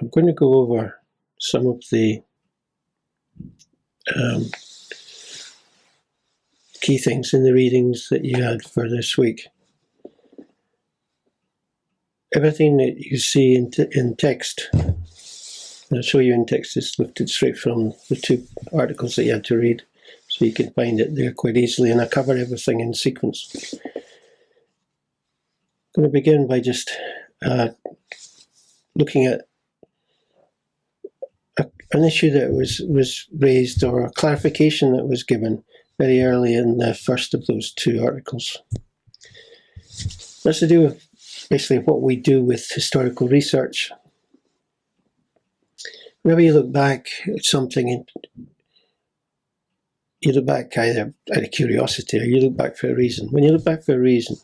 I'm going to go over some of the um, key things in the readings that you had for this week. Everything that you see in, in text, I'll show you in text, is lifted straight from the two articles that you had to read, so you can find it there quite easily, and I cover everything in sequence. I'm going to begin by just uh, looking at an issue that was, was raised or a clarification that was given very early in the first of those two articles. That's to do with basically what we do with historical research. Whenever you look back at something, you look back either out of curiosity or you look back for a reason. When you look back for a reason,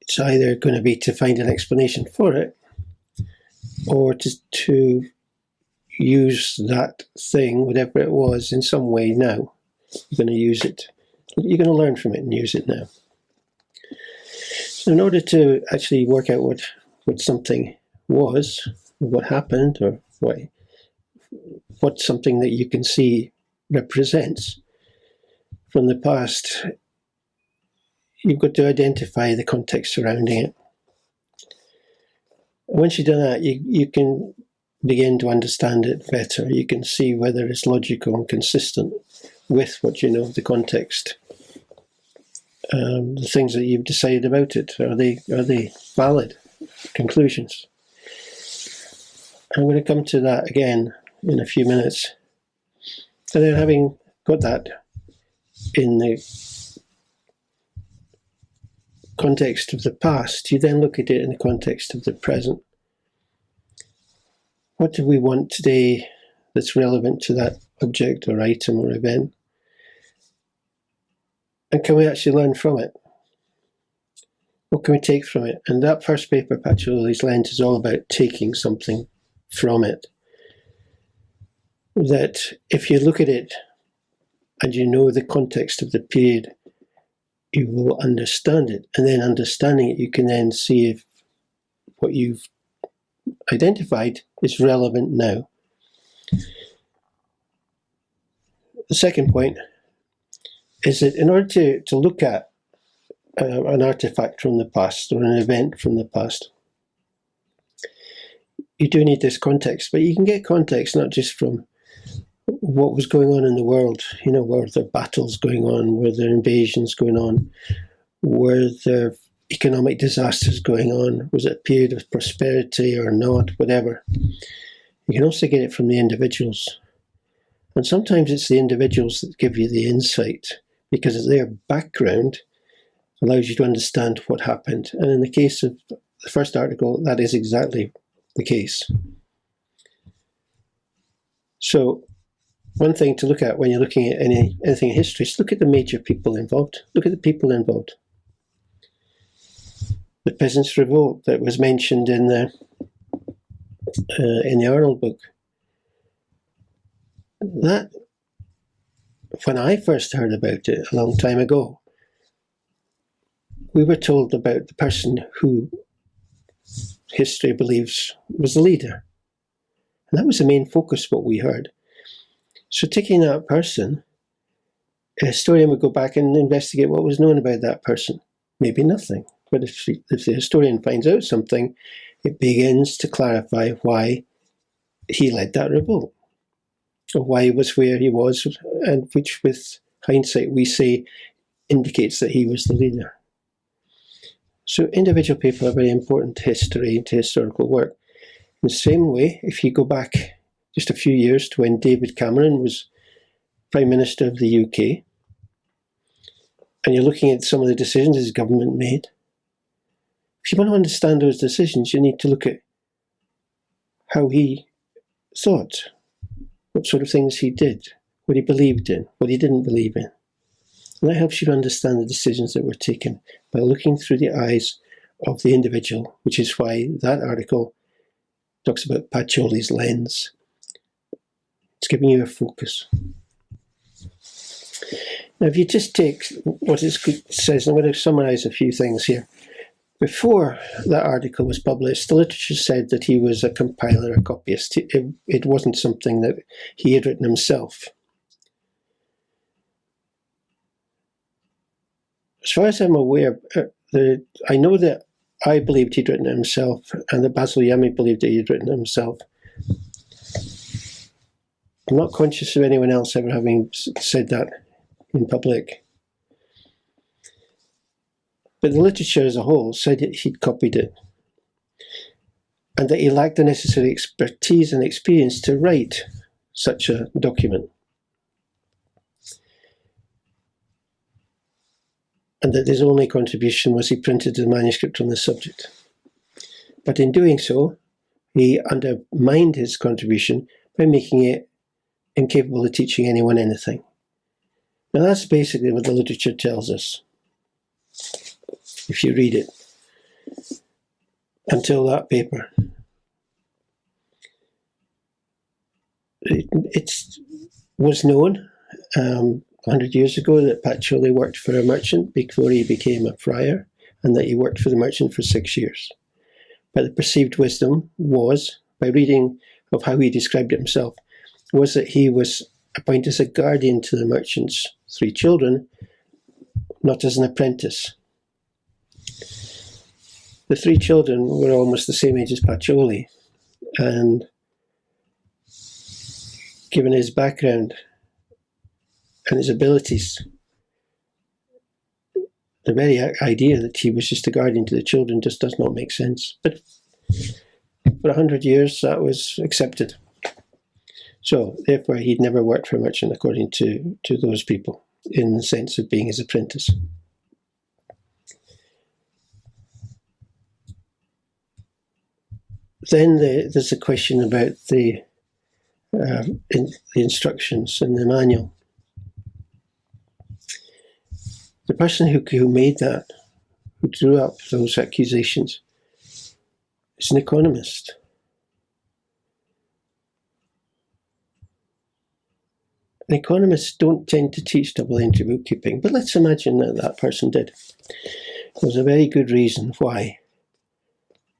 it's either going to be to find an explanation for it or to, to use that thing, whatever it was, in some way now. You're going to use it. You're going to learn from it and use it now. So in order to actually work out what, what something was, what happened, or what, what something that you can see represents from the past, you've got to identify the context surrounding it. Once you've done that, you, you can begin to understand it better. You can see whether it's logical and consistent with what you know of the context. Um, the things that you've decided about it, are they, are they valid conclusions? I'm going to come to that again in a few minutes. And then having got that in the context of the past, you then look at it in the context of the present. What do we want today that's relevant to that object or item or event? And can we actually learn from it? What can we take from it? And that first paper, Pacioli's Lens, is all about taking something from it. That if you look at it and you know the context of the period, you will understand it. And then understanding it, you can then see if what you've identified is relevant now. The second point is that in order to, to look at uh, an artifact from the past or an event from the past, you do need this context, but you can get context not just from what was going on in the world, you know, were there battles going on, were there invasions going on, were there economic disasters going on, was it a period of prosperity or not, whatever. You can also get it from the individuals. And sometimes it's the individuals that give you the insight because their background allows you to understand what happened. And in the case of the first article, that is exactly the case. So one thing to look at when you're looking at any anything in history is look at the major people involved. Look at the people involved. The Peasants' Revolt that was mentioned in the uh, in the Arnold book. That, when I first heard about it a long time ago, we were told about the person who history believes was the leader. And that was the main focus what we heard. So taking that person, a historian would go back and investigate what was known about that person. Maybe nothing. But if, if the historian finds out something, it begins to clarify why he led that revolt, or why he was where he was, and which with hindsight we say indicates that he was the leader. So individual people are very important to history and to historical work. In the same way, if you go back just a few years to when David Cameron was Prime Minister of the UK, and you're looking at some of the decisions his government made, if you want to understand those decisions, you need to look at how he thought, what sort of things he did, what he believed in, what he didn't believe in. And that helps you understand the decisions that were taken by looking through the eyes of the individual, which is why that article talks about Pacioli's lens. It's giving you a focus. Now, if you just take what it says, I'm going to summarize a few things here. Before that article was published, the literature said that he was a compiler, a copyist. It, it wasn't something that he had written himself. As far as I'm aware, uh, the, I know that I believed he'd written it himself, and that Basil Yamey believed that he'd written it himself. I'm not conscious of anyone else ever having said that in public. But the literature as a whole said that he'd copied it and that he lacked the necessary expertise and experience to write such a document. And that his only contribution was he printed the manuscript on the subject. But in doing so, he undermined his contribution by making it incapable of teaching anyone anything. Now that's basically what the literature tells us if you read it until that paper. It was known um, 100 years ago that Pacioli worked for a merchant before he became a friar and that he worked for the merchant for six years. But the perceived wisdom was, by reading of how he described himself, was that he was appointed as a guardian to the merchant's three children, not as an apprentice. The three children were almost the same age as Pacioli, and given his background and his abilities, the very idea that he was just a guardian to the children just does not make sense. But for a hundred years, that was accepted. So, therefore, he'd never worked for merchant according to, to those people in the sense of being his apprentice. then the, there's a question about the uh, in, the instructions in the manual. The person who, who made that, who drew up those accusations, is an economist. Economists don't tend to teach double entry bookkeeping, but let's imagine that that person did. There's a very good reason why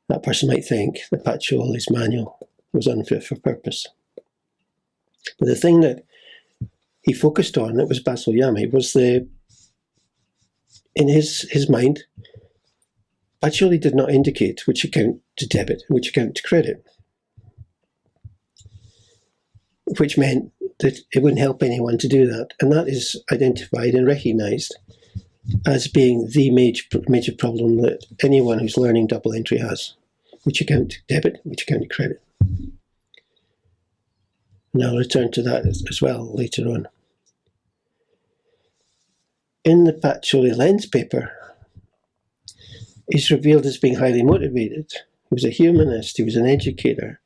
that person might think that Pacioli's manual was unfit for purpose. But the thing that he focused on, that was Basil Yamey, was the, in his, his mind, Pacioli did not indicate which account to debit and which account to credit. Which meant that it wouldn't help anyone to do that. And that is identified and recognized as being the major, major problem that anyone who's learning double entry has. Which account to debit, which account to credit. And I'll return to that as well later on. In the Pacioli Lens paper, he's revealed as being highly motivated. He was a humanist, he was an educator,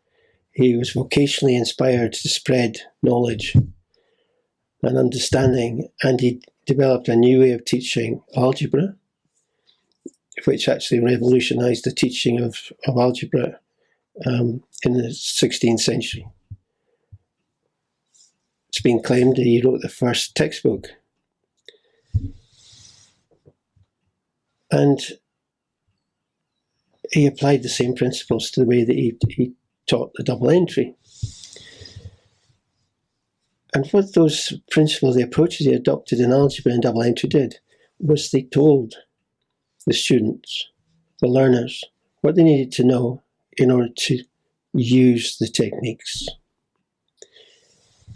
he was vocationally inspired to spread knowledge and understanding, and he developed a new way of teaching algebra, which actually revolutionized the teaching of, of algebra um, in the 16th century. It's been claimed that he wrote the first textbook. And he applied the same principles to the way that he, he taught the double entry. And what those principles, the approaches he adopted in algebra and double entry did, was they told the students, the learners, what they needed to know in order to use the techniques.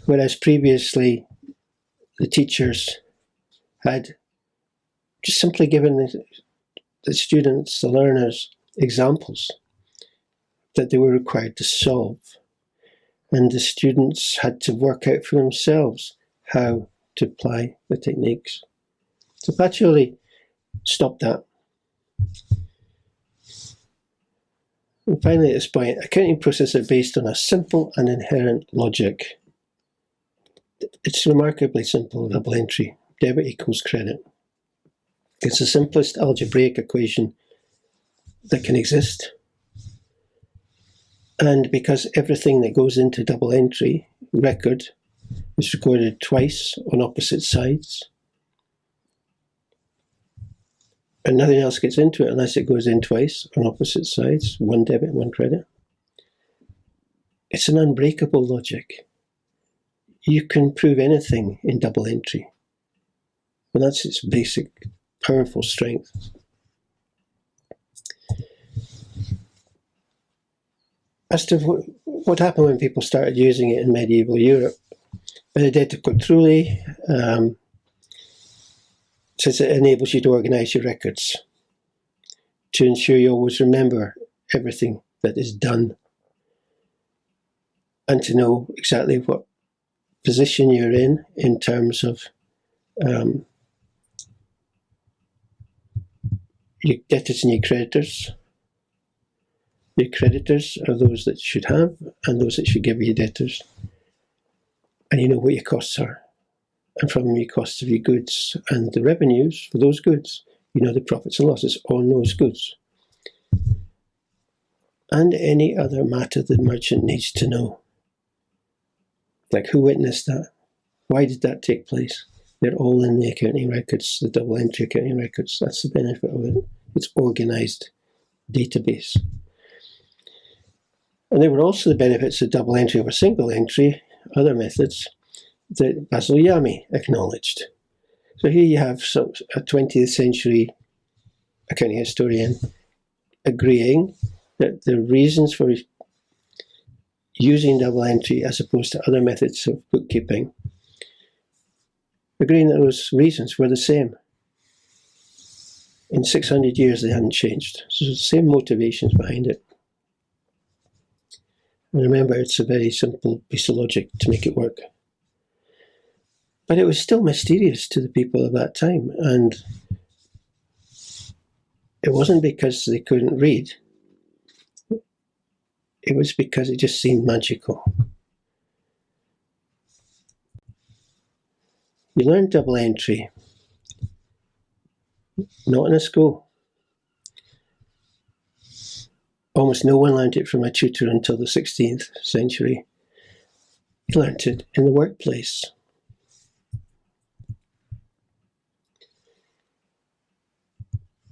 Whereas previously, the teachers had just simply given the, the students, the learners, examples that they were required to solve. And the students had to work out for themselves how to apply the techniques. So Pacioli stopped that. And finally, at this point, accounting processes are based on a simple and inherent logic. It's remarkably simple double entry. Debit equals credit. It's the simplest algebraic equation that can exist. And because everything that goes into double entry record is recorded twice on opposite sides, and nothing else gets into it unless it goes in twice on opposite sides, one debit, one credit. It's an unbreakable logic. You can prove anything in double entry. And that's its basic, powerful strength. As to what, happened when people started using it in medieval Europe, but it Benedetto Cotrugli um, says it enables you to organize your records to ensure you always remember everything that is done and to know exactly what position you're in in terms of um, your debtors and your creditors. Your creditors are those that should have and those that should give you debtors. And you know what your costs are and from the costs of your goods and the revenues for those goods. You know the profits and losses on those goods. And any other matter the merchant needs to know. Like who witnessed that? Why did that take place? They're all in the accounting records, the double entry accounting records. That's the benefit of it. It's organized database. And there were also the benefits of double entry over single entry, other methods, that Basil Yamey acknowledged. So here you have some, a 20th century accounting historian agreeing that the reasons for using double entry as opposed to other methods of bookkeeping, agreeing that those reasons were the same. In 600 years, they hadn't changed. So the same motivations behind it. And remember, it's a very simple piece of logic to make it work. But it was still mysterious to the people of that time. And it wasn't because they couldn't read, it was because it just seemed magical. You learn double entry, not in a school. Almost no one learned it from a tutor until the 16th century. You learned it in the workplace.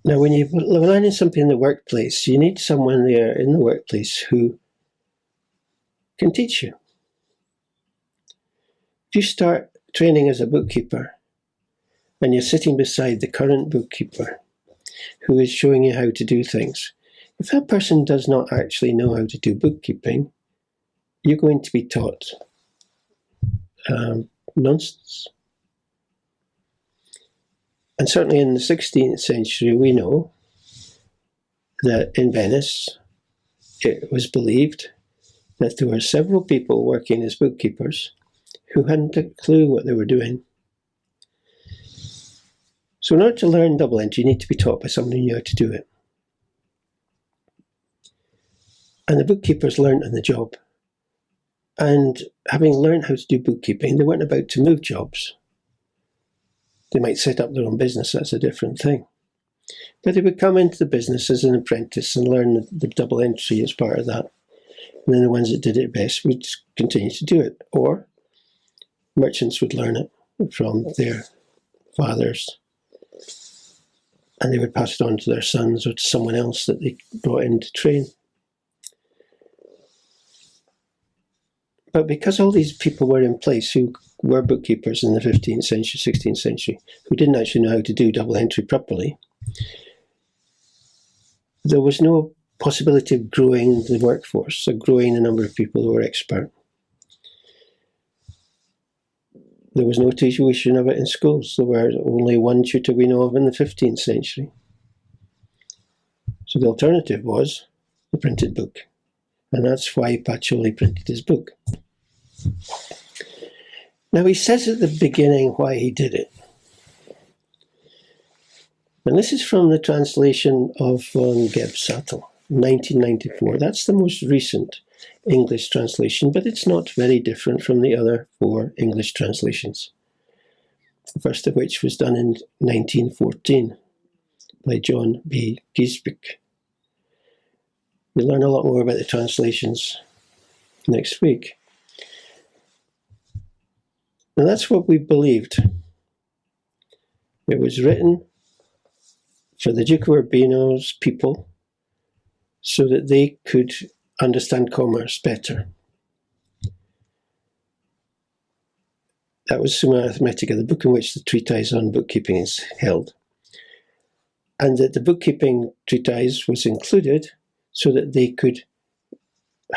Now, when you're learning something in the workplace, you need someone there in the workplace who can teach you. If you start training as a bookkeeper and you're sitting beside the current bookkeeper who is showing you how to do things, if that person does not actually know how to do bookkeeping, you're going to be taught um, nonsense. And certainly in the 16th century, we know that in Venice, it was believed that there were several people working as bookkeepers who hadn't a clue what they were doing. So in order to learn double entry, you need to be taught by someone who knew how to do it. And the bookkeepers learned on the job. And having learned how to do bookkeeping, they weren't about to move jobs. They might set up their own business, that's a different thing. But they would come into the business as an apprentice and learn the, the double entry as part of that. And then the ones that did it best would continue to do it. Or merchants would learn it from their fathers and they would pass it on to their sons or to someone else that they brought in to train. But because all these people were in place who were bookkeepers in the 15th century, 16th century, who didn't actually know how to do double entry properly, there was no possibility of growing the workforce, of growing the number of people who were expert. There was no tuition of it in schools. There were only one tutor we know of in the 15th century. So the alternative was the printed book. And that's why Pacioli printed his book. Now he says at the beginning why he did it. And this is from the translation of um, von Gebsattel, 1994. That's the most recent English translation, but it's not very different from the other four English translations. The first of which was done in 1914 by John B. Geijsbeek. We'll learn a lot more about the translations next week. And that's what we believed. It was written for the Duke of Urbino's people so that they could understand commerce better. That was Summa Arithmetica, the book in which the treatise on bookkeeping is held. And that the bookkeeping treatise was included so that they could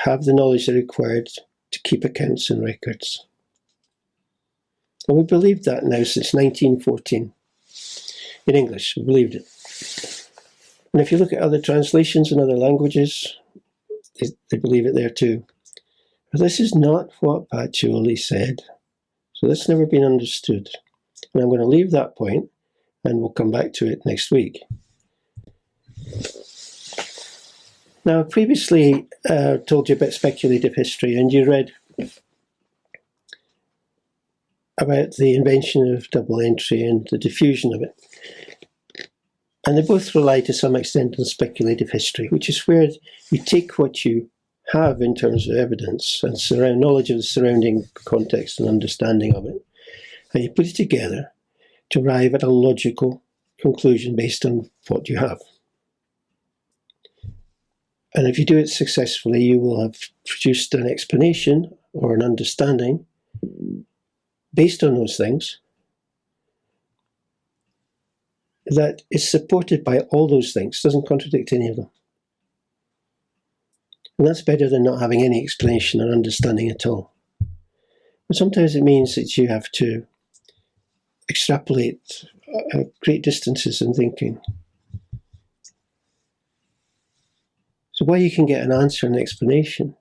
have the knowledge they required to keep accounts and records. And we believed that now since 1914. In English, we believed it. And if you look at other translations in other languages, they, they believe it there too. But this is not what Pacioli said. So that's never been understood. And I'm going to leave that point and we'll come back to it next week. Now, previously uh, told you about speculative history, and you read about the invention of double entry and the diffusion of it. And they both rely to some extent on speculative history, which is where you take what you have in terms of evidence and surround knowledge of the surrounding context and understanding of it, and you put it together to arrive at a logical conclusion based on what you have. And if you do it successfully, you will have produced an explanation or an understanding based on those things that is supported by all those things, doesn't contradict any of them. And that's better than not having any explanation or understanding at all. But sometimes it means that you have to extrapolate uh, great distances in thinking. So while you can get an answer and an explanation,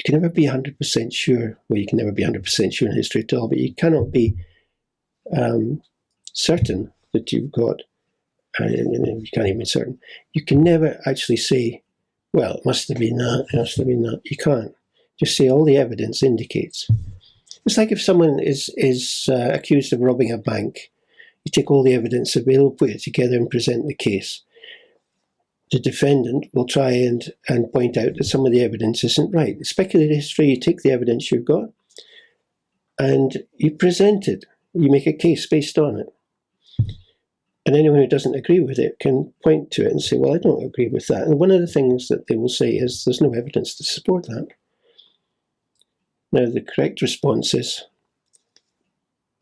you can never be 100% sure, well, you can never be 100% sure in history at all, but you cannot be um, certain that you've got, uh, you can't even be certain, you can never actually say, well, it must have been that, it must have been that. You can't. Just say all the evidence indicates. It's like if someone is, is uh, accused of robbing a bank, you take all the evidence available, put it together and present the case. The defendant will try and, and point out that some of the evidence isn't right. Speculative history, you take the evidence you've got and you present it. You make a case based on it. And anyone who doesn't agree with it can point to it and say, well, I don't agree with that. And one of the things that they will say is there's no evidence to support that. Now, the correct response is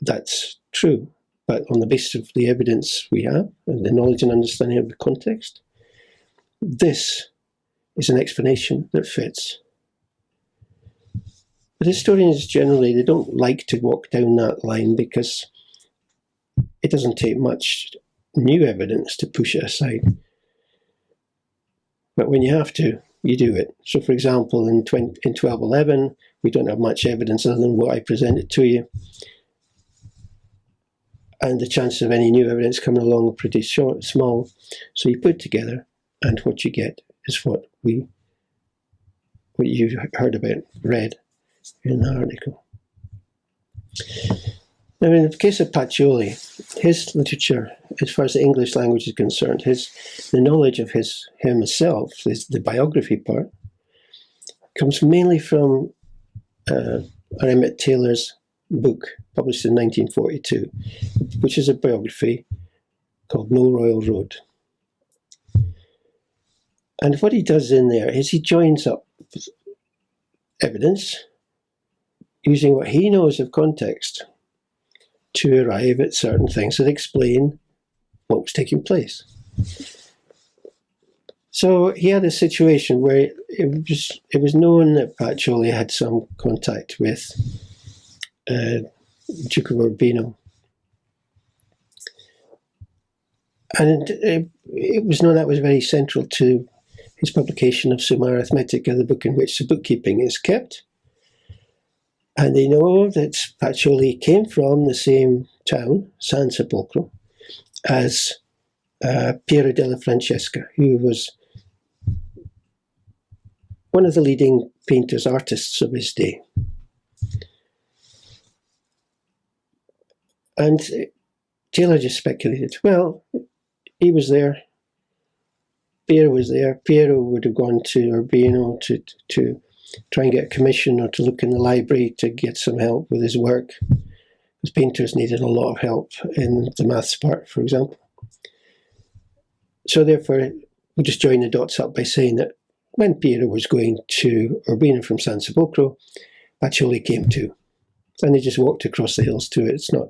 that's true, but on the basis of the evidence we have and the knowledge and understanding of the context, this is an explanation that fits. But historians generally, they don't like to walk down that line because it doesn't take much new evidence to push it aside. But when you have to, you do it. So for example, in, 20, in 1211, we don't have much evidence other than what I presented to you. And the chances of any new evidence coming along are pretty short, small. So you put together, and what you get is what we, what you heard about, read in the article. Now, in the case of Pacioli, his literature, as far as the English language is concerned, his the knowledge of his himself, his, the biography part, comes mainly from uh, Emmett Taylor's book, published in 1942, which is a biography called No Royal Road. And what he does in there is he joins up evidence using what he knows of context to arrive at certain things that explain what was taking place. So he had a situation where it was it was known that Pacioli had some contact with uh, Duke of Urbino. And it, it, was known that was very central to his publication of Summa Arithmetica, the book in which the bookkeeping is kept. And they know that Pacioli came from the same town, San Sepolcro, as uh, Piero della Francesca, who was one of the leading painters, artists of his day. And Taylor just speculated, well, he was there, Piero was there, Piero would have gone to Urbino to, to try and get a commission or to look in the library to get some help with his work. Because painters needed a lot of help in the maths part, for example. So therefore, we'll just join the dots up by saying that when Piero was going to Urbino from San Sepolcro, Pacioli came too. And they just walked across the hills to it. It's not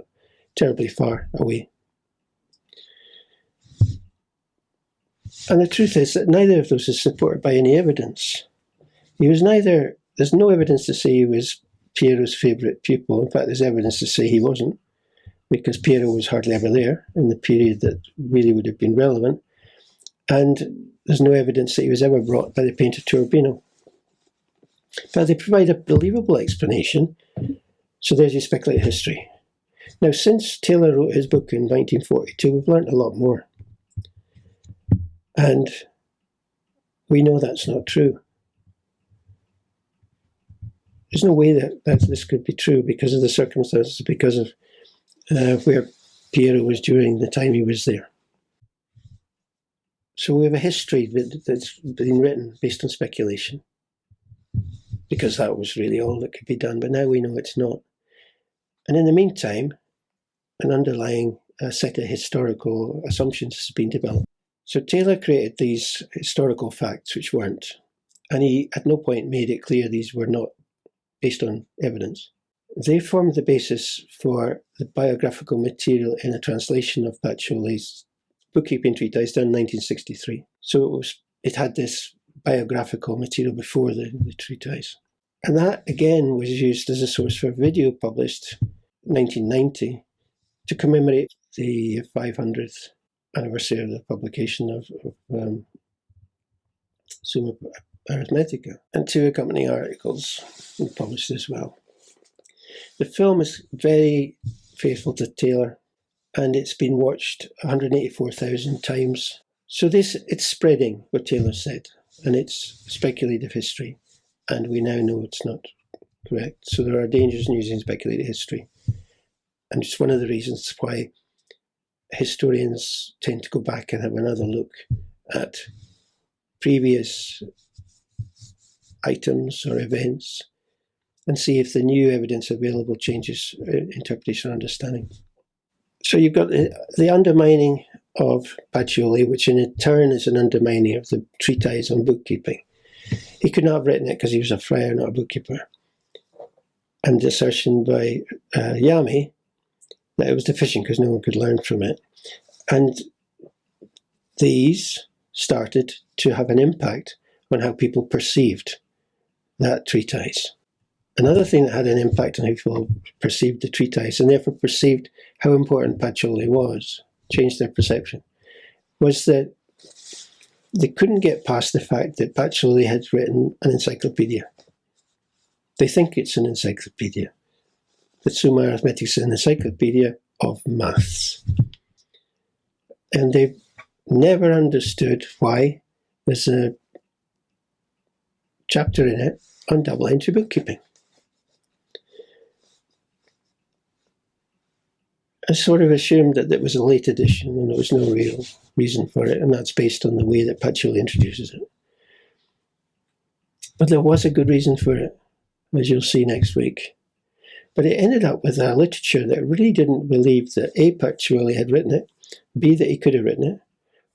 terribly far away. And the truth is that neither of those is supported by any evidence. He was neither, there's no evidence to say he was Piero's favourite pupil. In fact, there's evidence to say he wasn't, because Piero was hardly ever there in the period that really would have been relevant. And there's no evidence that he was ever brought by the painter to Urbino. But they provide a believable explanation, so there's your speculative history. Now, since Taylor wrote his book in 1942, we've learnt a lot more. And we know that's not true. There's no way that, that this could be true because of the circumstances, because of uh, where Piero was during the time he was there. So we have a history that, that's been written based on speculation because that was really all that could be done. But now we know it's not. And in the meantime, an underlying uh, set of historical assumptions has been developed. So Taylor created these historical facts which weren't, and he at no point made it clear these were not based on evidence. They formed the basis for the biographical material in a translation of Pacioli's bookkeeping treatise done in 1963. So it was it had this biographical material before the, the treatise. And that again was used as a source for a video published 1990 to commemorate the 500th anniversary of the publication of, of um, Summa Arithmetica, and two accompanying articles were published as well. The film is very faithful to Taylor, and it's been watched 184,000 times. So this it's spreading what Taylor said, and it's speculative history, and we now know it's not correct. So there are dangers in using speculative history, and it's one of the reasons why historians tend to go back and have another look at previous items or events and see if the new evidence available changes uh, interpretation understanding. So you've got the, the undermining of Pacioli, which in turn is an undermining of the treatise on bookkeeping. He could not have written it because he was a friar, not a bookkeeper. And the assertion by uh, Yamey that it was deficient because no one could learn from it. And these started to have an impact on how people perceived that treatise. Another thing that had an impact on how people perceived the treatise and therefore perceived how important Pacioli was, changed their perception, was that they couldn't get past the fact that Pacioli had written an encyclopedia. They think it's an encyclopedia. The Summa Arithmetica is an encyclopedia of maths. And they've never understood why there's a chapter in it on double entry bookkeeping. I sort of assumed that it was a late edition and there was no real reason for it, and that's based on the way that Pacioli introduces it. But there was a good reason for it, as you'll see next week. But it ended up with a literature that really didn't believe that A. Pacioli had written it, B. that he could have written it,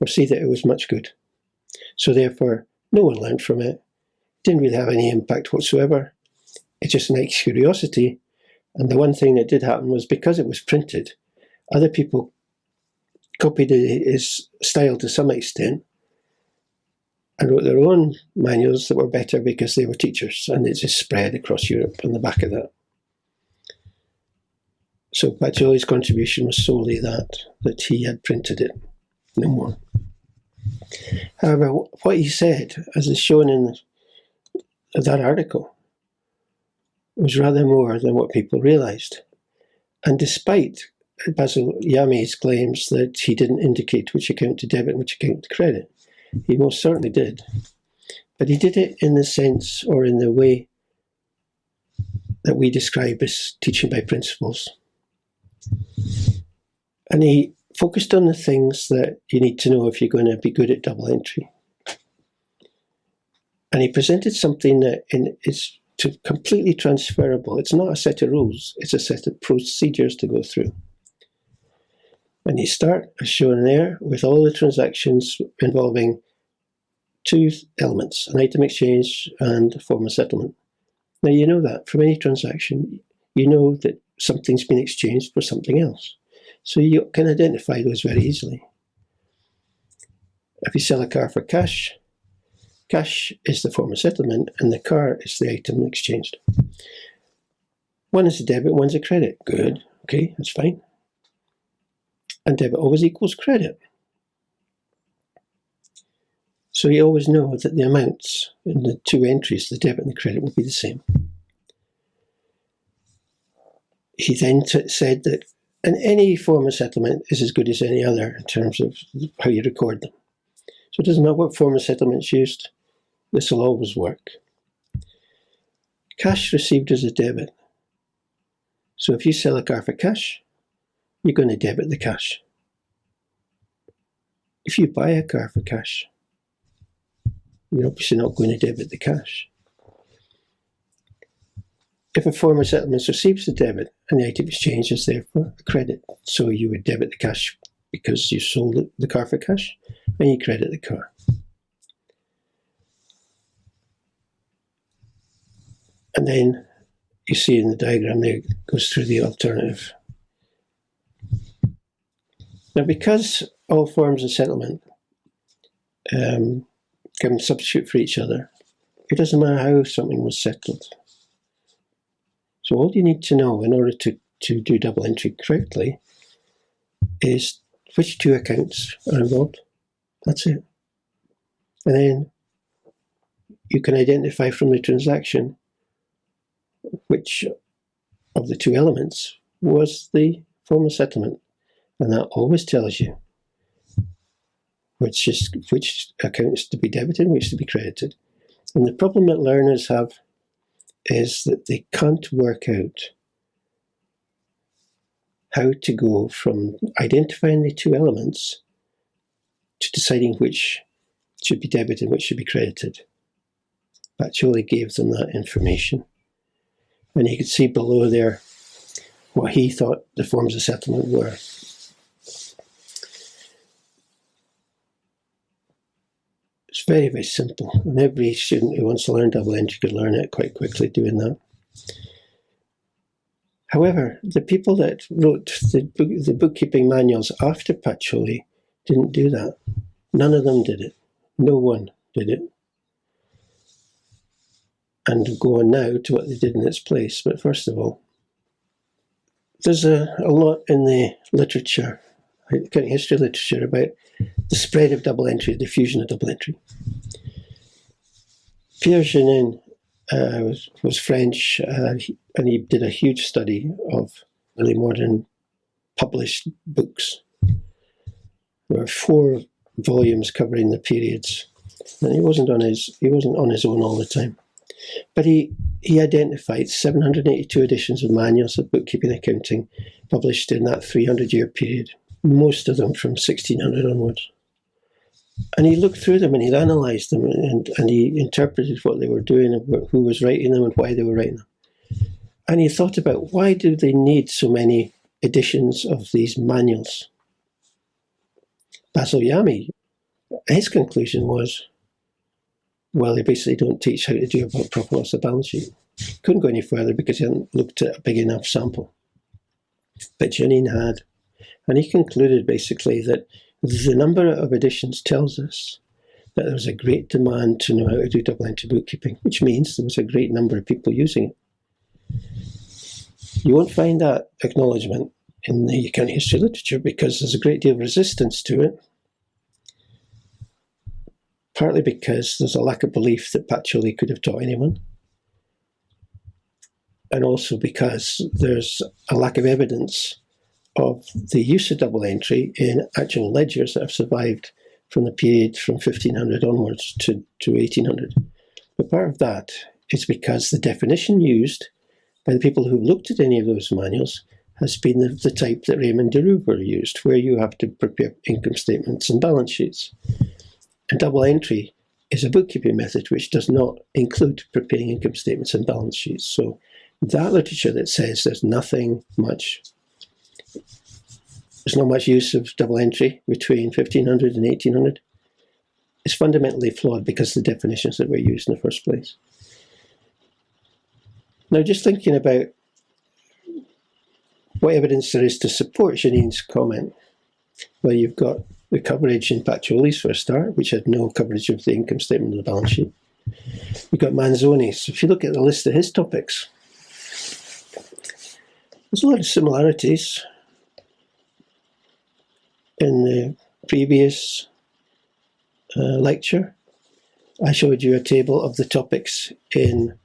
or C. that it was much good. So therefore, no one learned from it. Didn't really have any impact whatsoever. It's just an nice curiosity. And the one thing that did happen was because it was printed, other people copied his style to some extent and wrote their own manuals that were better because they were teachers and it just spread across Europe on the back of that. So Pacioli's contribution was solely that, that he had printed it, no more. However, what he said, as is shown in that article, was rather more than what people realised. And despite Basil Yamey's claims that he didn't indicate which account to debit and which account to credit, he most certainly did. But he did it in the sense or in the way that we describe as teaching by principles. And he focused on the things that you need to know if you're going to be good at double entry. And he presented something that is to completely transferable. It's not a set of rules, it's a set of procedures to go through. And you start, as shown there, with all the transactions involving two elements, an item exchange and a form of settlement. Now you know that from any transaction, you know that something's been exchanged for something else. So you can identify those very easily. If you sell a car for cash, cash is the form of settlement and the car is the item exchanged. One is a debit, one's a credit. Good, okay, that's fine. And debit always equals credit. So you always know that the amounts in the two entries, the debit and the credit, will be the same. He then said that and any form of settlement is as good as any other in terms of how you record them. So it doesn't matter what form of settlement is used, this will always work. Cash received as a debit. So if you sell a car for cash, you're going to debit the cash. If you buy a car for cash, you're obviously not going to debit the cash. If a form of settlement receives the debit and the item exchange is therefore a credit, so you would debit the cash because you sold the car for cash, and you credit the car. And then you see in the diagram there goes through the alternative. Now, because all forms of settlement um, can substitute for each other, it doesn't matter how something was settled. So all you need to know in order to, to do double entry correctly is which two accounts are involved. That's it. And then you can identify from the transaction which of the two elements was the form of settlement. And that always tells you which is which account is to be debited and which to be credited. And the problem that learners have is that they can't work out how to go from identifying the two elements to deciding which should be debited and which should be credited. Pacioli gave them that information. And you can see below there what he thought the forms of settlement were. Very, very simple. And every student who wants to learn double entry could learn it quite quickly doing that. However, the people that wrote the, book, the bookkeeping manuals after Pacioli didn't do that. None of them did it. No one did it. And go on now to what they did in its place. But first of all, there's a, a lot in the literature, accounting history literature, about the spread of double entry, the diffusion of double entry. Pierre Jeannin uh, was, was, French, uh, and he did a huge study of early modern published books. There were four volumes covering the periods, and he wasn't on his he wasn't on his own all the time. But he he identified 782 editions of manuals of bookkeeping accounting published in that 300 year period most of them from 1600 onwards. And he looked through them and he analysed them and, and he interpreted what they were doing and who was writing them and why they were writing them. And he thought about why do they need so many editions of these manuals? Basil Yamey, his conclusion was, well, they basically don't teach how to do a proper loss of balance sheet. Couldn't go any further because he hadn't looked at a big enough sample. But Jeannin had. And he concluded basically that the number of editions tells us that there was a great demand to know how to do double entry bookkeeping, which means there was a great number of people using it. You won't find that acknowledgement in the accounting history literature because there's a great deal of resistance to it. Partly because there's a lack of belief that Pacioli could have taught anyone. And also because there's a lack of evidence of the use of double entry in actual ledgers that have survived from the period from 1500 onwards to, to 1800. But part of that is because the definition used by the people who looked at any of those manuals has been the, the type that Raymond de Roover used, where you have to prepare income statements and balance sheets. And double entry is a bookkeeping method which does not include preparing income statements and balance sheets. So that literature that says there's nothing much there's not much use of double entry between 1500 and 1800 It's fundamentally flawed because the definitions that were used in the first place. Now, just thinking about what evidence there is to support Jeannin's comment, well, you've got the coverage in Pacioli's for a start, which had no coverage of the income statement of the balance sheet. You've got Manzoni's. If you look at the list of his topics, there's a lot of similarities in the previous uh, lecture. I showed you a table of the topics in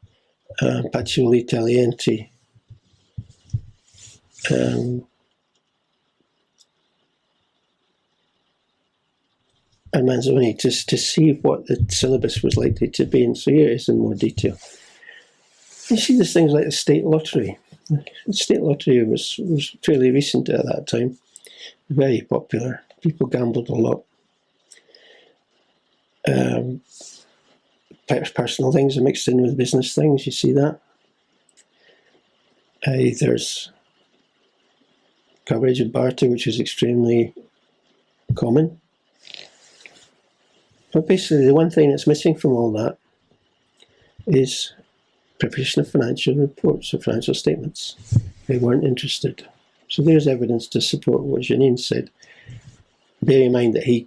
uh, Tagliente. Um, and Manzoni just to see what the syllabus was likely to be. And so here it is in more detail. You see there's things like the state lottery. The state lottery was, was fairly recent at that time, very popular. People gambled a lot. Um, personal things are mixed in with business things, you see that? Uh, there's coverage of barter, which is extremely common. But basically, the one thing that's missing from all that is preparation of financial reports or financial statements. They weren't interested. So there's evidence to support what Jeannin said. Bear in mind that he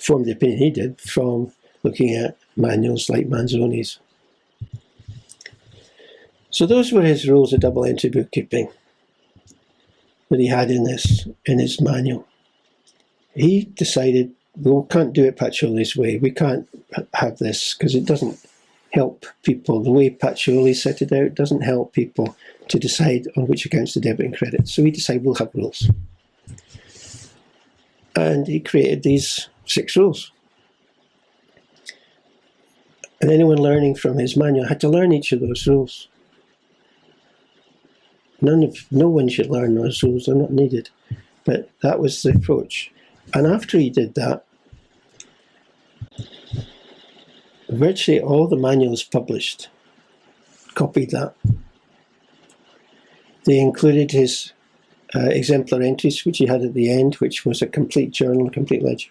formed the opinion he did from looking at manuals like Manzoni's. So those were his rules of double entry bookkeeping that he had in this in his manual. He decided we can't do it Pacioli's way. We can't have this because it doesn't help people. The way Pacioli set it out doesn't help people to decide on which accounts to debit and credit. So he decided we'll have rules. And he created these six rules. And anyone learning from his manual had to learn each of those rules. None of, no one should learn those rules, they're not needed. But that was the approach. And after he did that, virtually all the manuals published copied that. They included his uh, exemplar entries, which he had at the end, which was a complete journal, complete ledger.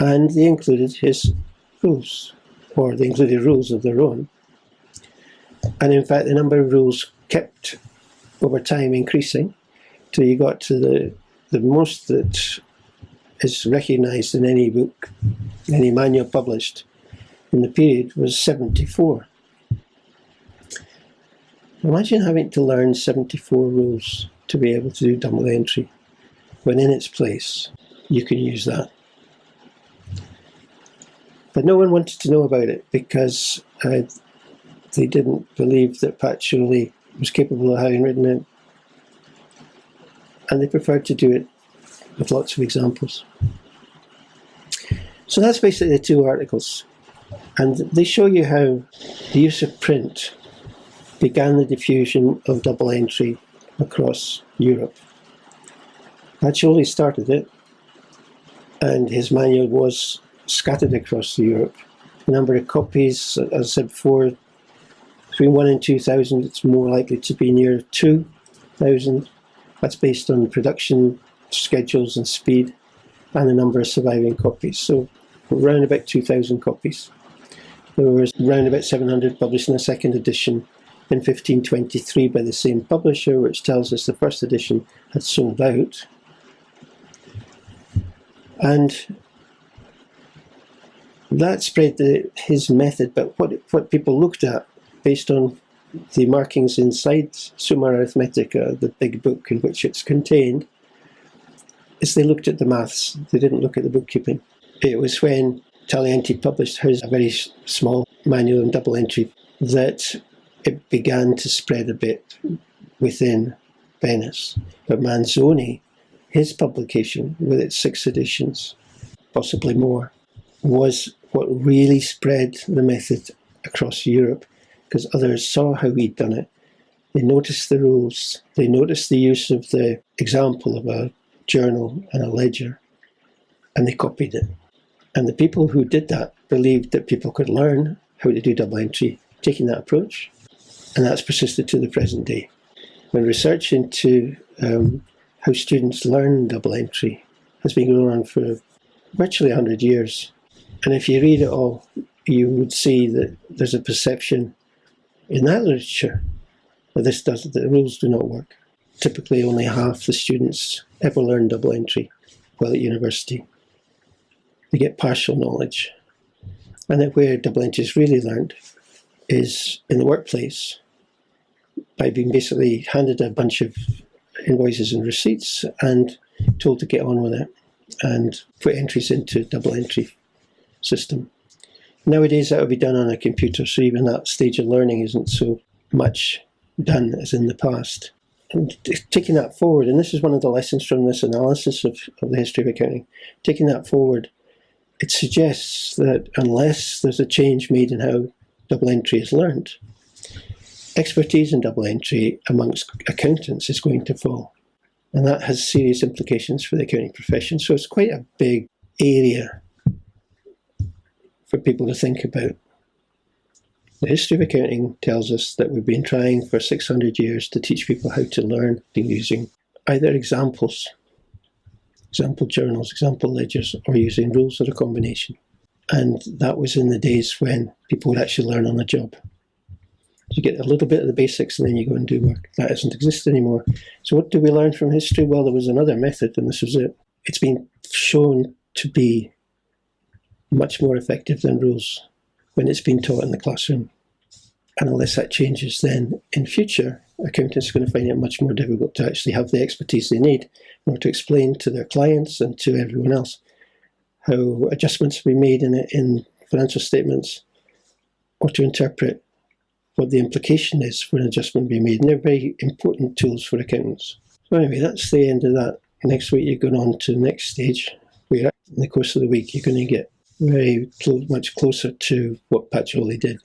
And they included his rules or they included rules of their own. And in fact, the number of rules kept over time increasing till you got to the, the most that is recognized in any book, any manual published in the period was 74. Imagine having to learn 74 rules to be able to do double entry, when in its place you can use that. But no one wanted to know about it because uh, they didn't believe that Pat Pacioli was capable of having written it. And they preferred to do it with lots of examples. So that's basically the two articles. And they show you how the use of print began the diffusion of double entry across Europe. Pacioli started it, and his manual was scattered across Europe. The number of copies, as I said before, between 1 and 2,000, it's more likely to be near 2,000. That's based on production schedules and speed and the number of surviving copies. So around about 2,000 copies. There was around about 700 published in a second edition in 1523 by the same publisher, which tells us the first edition had sold out. And that spread the, his method, but what, what people looked at based on the markings inside Summa Arithmetica, the big book in which it's contained, is they looked at the maths, they didn't look at the bookkeeping. It was when Tagliente published his very small manual and double entry that it began to spread a bit within Venice. But Manzoni, his publication with its six editions, possibly more, was what really spread the method across Europe because others saw how he'd done it. They noticed the rules, they noticed the use of the example of a journal and a ledger, and they copied it. And the people who did that believed that people could learn how to do double entry taking that approach, and that's persisted to the present day. When research into um, how students learn double entry has been going on for virtually 100 years. And if you read it all, you would see that there's a perception in that literature that this does that the rules do not work. Typically, only half the students ever learn double entry while at university. They get partial knowledge. And that where double entry is really learned is in the workplace by being basically handed a bunch of invoices and receipts and told to get on with it and put entries into double entry system. Nowadays that would be done on a computer, so even that stage of learning isn't so much done as in the past. And taking that forward, and this is one of the lessons from this analysis of, of the history of accounting, taking that forward, it suggests that unless there's a change made in how double entry is learned, expertise in double entry amongst accountants is going to fall. And that has serious implications for the accounting profession. So it's quite a big area for people to think about. The history of accounting tells us that we've been trying for 600 years to teach people how to learn using either examples, example journals, example ledgers, or using rules or a combination. And that was in the days when people would actually learn on the job. You get a little bit of the basics and then you go and do work. That doesn't exist anymore. So what do we learn from history? Well, there was another method and this was it. It's been shown to be much more effective than rules when it's been taught in the classroom. And unless that changes, then in future, accountants are going to find it much more difficult to actually have the expertise they need in order to explain to their clients and to everyone else how adjustments been made in, in financial statements or to interpret what the implication is for an adjustment being made. And they're very important tools for accountants. So anyway, that's the end of that. Next week you're going on to the next stage where in the course of the week you're going to get very much closer to what Pacioli did.